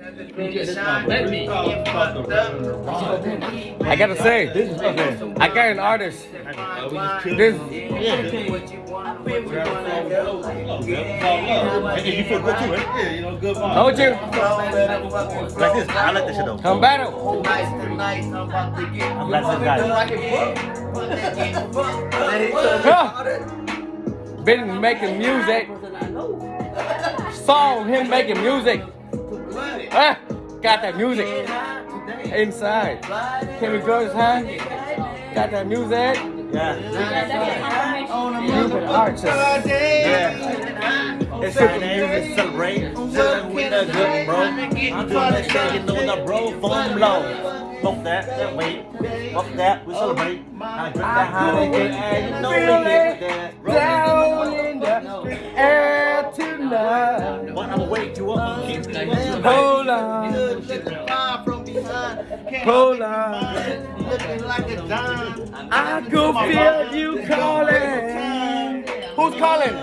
Let me. I gotta say, I got an artist. This, And you feel good too, right? Yeah, you know, good vibe. told you, Like this, I like this shit though. come battle. I'm like this guy. Huh. Been making music. Saw him making music. Ah, got that music inside. Can we go inside? Got that music. Yeah. You've been. Yeah. It's Friday, let's celebrate. Celebrate with a good bro. I'm doing that shit, you know the bro phone blow. Fuck that, that wait. Fuck that, we celebrate. I drink that Heineken, and you know we get that. Down in the air tonight. But I'ma wake you up and keep you up. Hold on, hold on. Looking like a dime. I could feel you calling. Who's calling?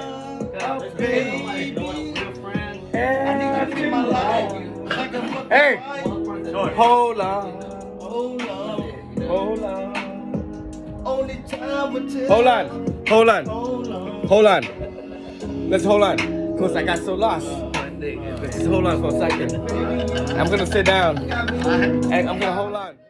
Hey, hold on, Hold on. hold on, Only time will tell. hold on, hold on, Hold on. hold on. Let's hold on, cause I got so lost. Hold on for a second. I'm gonna sit down I'm gonna hold on.